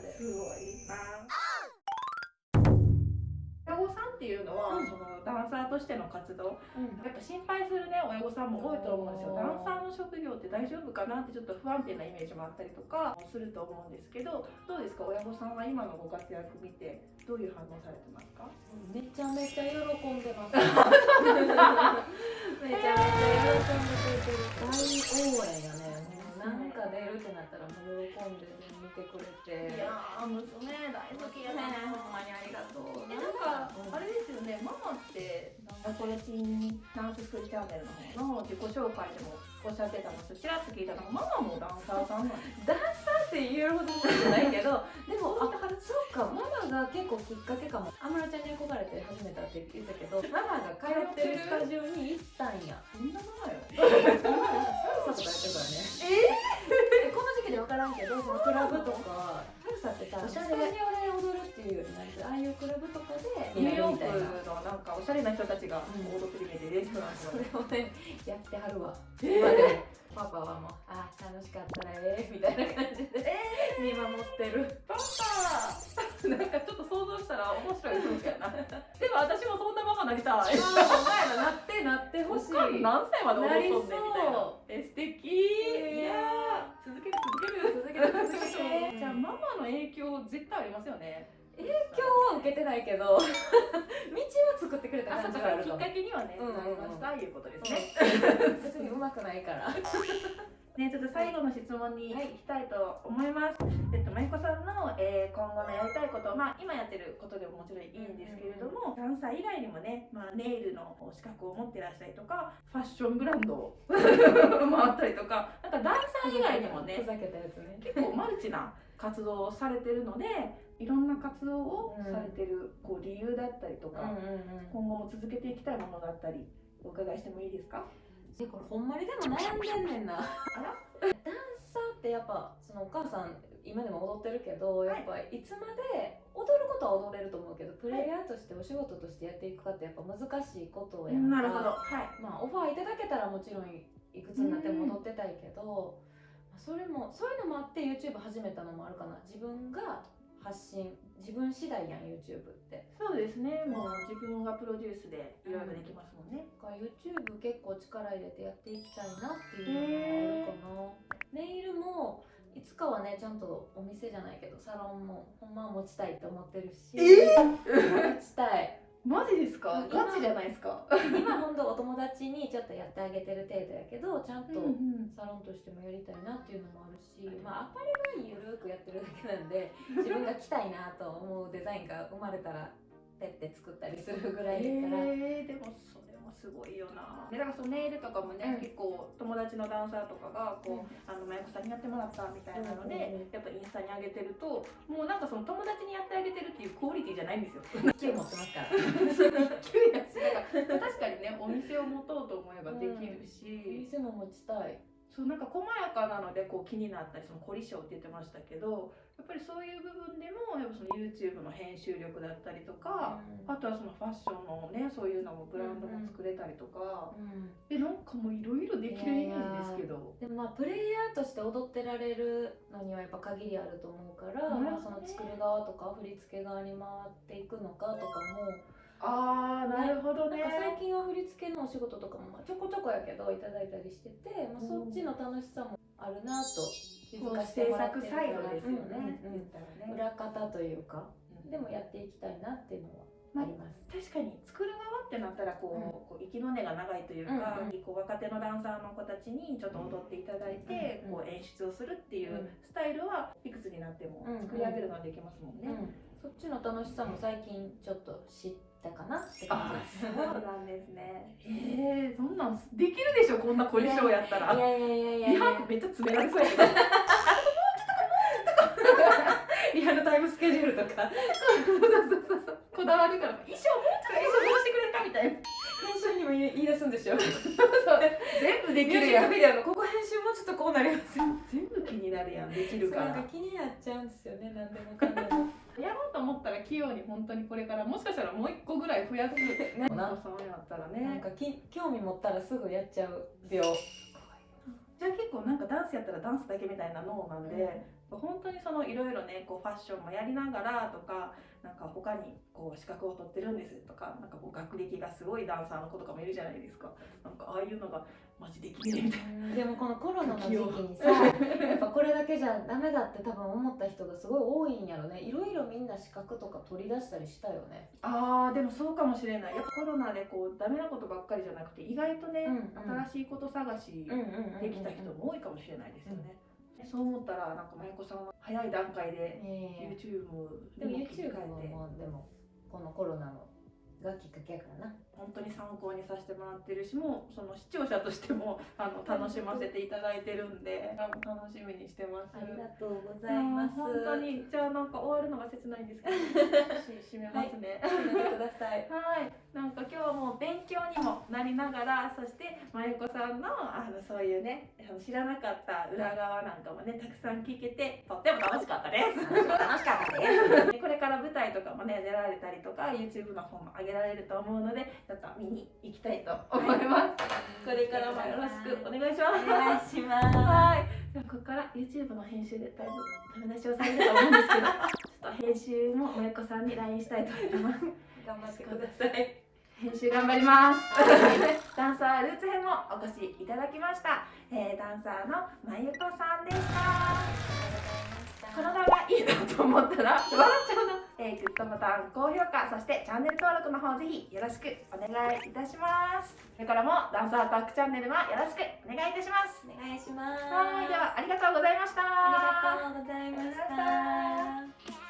です。ごいな。親御さんっていうのは、うん。そのダンサーとしての活動。うん。やっぱ心配するね親御さんも多いと思うんですよ。ダンサーの職業って大丈夫かなってちょっと不安定なイメージもあったりとかすると思うんですけどどうですか？親御さんは今のご活躍見てどういう反応されてますか？めちゃめちゃ喜んでます。めちゃめちゃ喜んでくれてる。大応援やね。なんか出るってなったらもう喜んで見てくれて。いやー娘大好きやねほんまにありがとう。えなんかうんあれですよねママってこれチンダンススクールチャンネルの方の自己紹介でもおっしゃってたのちらっと聞いたのがママもダンサーさんなんですダンサーって言えるほどじゃないけど、でもあそうかママが結構きっかけかも。安室ちゃんに憧れて始めたって言ったけど、ママが通ってるスタジオに行ったんや。そんなママよクラブとか、サルサってさ、スタジオで踊るっていうよりああいうクラブとかでニューヨーク。のなんかおしゃれな人たちが踊ってるイメージレストランね、やってはるわ。え今で。も。パパはもう、あ、楽しかったらええみたいな感じで、見守ってる。パパ。なんかちょっと想像したら面白い気やな。でも私もそんなママなりたい。お前らなってなってほしい。何歳まで踊っとんねんみたいな。え素敵。いやー。続けじゃあママの影響絶対ありますよね影響は受けてないけど、道は作ってくれた感じはあるかもか。けにはね、うんなりましたいうことですね。別に上手くないから。ね、ちょっと最後の質問に行きたいと思います。えっと、まゆこさんの、えー今後のやりたいこと、まあ、今やってることでももちろんいいんですけれども、ダンサー以外にもね、まあ、ネイルの資格を持ってらっしゃるとか、ファッションブランドもあ ったりとか、なんかダンサー以外にもねふ、ざけたやつね。結構マルチな活動をされてるので、いろんな活動をされてる、こう理由だったりとか、今後も続けていきたいものだったり、お伺いしてもいいですか？えこれほんまにでも悩んでんねんな。ら？ダンサーってやっぱそのお母さん今でも踊ってるけど、い。やっぱいつまで踊ることは踊れると思うけどプレイヤーとしてお仕事としてやっていくかってやっぱ難しいことやなるほど。はい。まあオファーいただけたらもちろんいくつになっても踊ってたいけど、まあそれもそういうのもあって YouTube 始めたのもあるかな。自分が発信自分次第やん YouTube って。そうですね。もう自分がプロデュースでいろいろできますもんね。だから YouTube 結構力入れてやっていきたいなっていうのがあるかな、ネイルもいつかはねちゃんとお店じゃないけどサロンもほんまは持ちたいと思ってるし。持ちたいマジですか？今ガチじゃないですか？今ほんとお友達にちょっとやってあげてる程度やけどちゃんとんサロンとしてもやりたいなっていうのもあるし、まあアパレルはゆるくやってるだけなんで自分が着たいなと思うデザインが生まれたらペッて作ったりするぐらいだから、えー、でもそれもすごいよな。でだからそのネイルとかもね、うん結構友達のダンサーとかがこう、あのマユコさんにやってもらったみたいなので、うんうんうんやっぱインスタに上げてると、もうなんかその友達にやってあげてるっていうクオリティじゃないんですよ。勢い持ってますから。確かにねお店を持とうと思えばできるし。店も持ちたい。そうなんか細やかなのでこう気になったりその凝り性って言ってましたけどやっぱりそういう部分でもやっぱその YouTube の編集力だったりとか、あとはそのファッションのねそういうのもブランドも作れたりとか、うんえなんかもういろいろできるんですけど。でもまあプレイヤーとして踊ってられるのにはやっぱ限りあると思うから、うんまあ、その作る側とか振り付け側に回っていくのかとかもああなるほどね。なんか最近は振り付けのお仕事とかもまあちょこちょこやけどいただいたりしてて、まあ、そっちの楽しさもあるなと気づかせて制もらってる作サイドですよね、うん。うん。ね。裏方というかうん。でもやっていきたいなっていうのはあります。確かに作る側ってなったらこう,、こう息の根が長いというか、うんうん。こう若手のダンサーの子たちにちょっと踊っていただいて、うん。こう演出をするっていううん。スタイルはいくつになってもうんうん。作り上げるのはできますもんね。うんそっちの楽しさも最近ちょっと知ったかなってあ感じです。そうなんですね。ええそんなんできるでしょこんな凝り性やったら。いやいやいやいやいリやハめっちゃ詰められそうやけど。リアルタイムスケジュールとかそうそうそうそうこだわるから衣装もうちょっと衣装どうしてくれるかみたいな。編集にも言い言い出すんでしょそう全部でミきるやん。ュージックビデオのここ編集もうちょっとこうなります全部気になるやんできるからなんか。気になっちゃうんですよね何でもかんでもやろうと思ったら器用に本当にこれからもしかしたらもう一個ぐらい増やす。ねお子さんやったらなんね。かき興味持ったらすぐやっちゃう病じゃあ結構なんかダンスやったらダンスだけみたいな脳なんで、本当にそのいろいろねこうファッションもやりながらとか他にこう資格を取ってるんですとかなんかこう学歴がすごいダンサーの子とかもいるじゃないですか。なんかああいうのがマジできねえみたいな。でもこのコロナの時期にさ やっぱこれだけじゃダメだって多分思った人がすごい多いんやろね。いろいろみんな資格とか取り出したりしたよね。あーでもそうかもしれない。やっぱコロナでこうダメなことばっかりじゃなくて意外とね、うんうん。新しいこと探しうんうんうんうん。できた人も多いかもしれないですよね、そう思ったらなんかまゆこさんは早い段階でええ。YouTube でもにも切り YouTube もでもこのコロナのがきっかけやからな。本当に参考にさせてもらってるしもうその視聴者としても あの楽しませていただいてるんで楽しみにしてます。ありがとうございます。本当にじゃあなんか終わるのが切ないんですけど し締めますね。見てください。はい、なんか今日はもう勉強にもなりながらそしてまゆこさんのあのそういうね知らなかった裏側なんかもねたくさん聞けてとっても楽しかったです。楽しかったです。でこれから舞台とかもね出られたりとか YouTube の方も上げられると思うのでちょっと見に行きたいと思います、これからもよろしくお願いします。お願いします。はい。ここから YouTube の編集でだいぶダメ出しをされると思うんですけど ちょっと編集もまゆこさんに LINE したいと思います。頑張ってください。編集頑張ります。ダンサールーツ編もお越しいただきました、えーダンサーのまゆこさんでした。この動画いいなと思ったら笑っちゃうな、えーグッドボタン高評価そしてチャンネル登録の方ぜひよろしくお願いいたします。これからもダンサータックチャンネルもよろしくお願いいたします。お願いします。はいではありがとうございました。ありがとうございました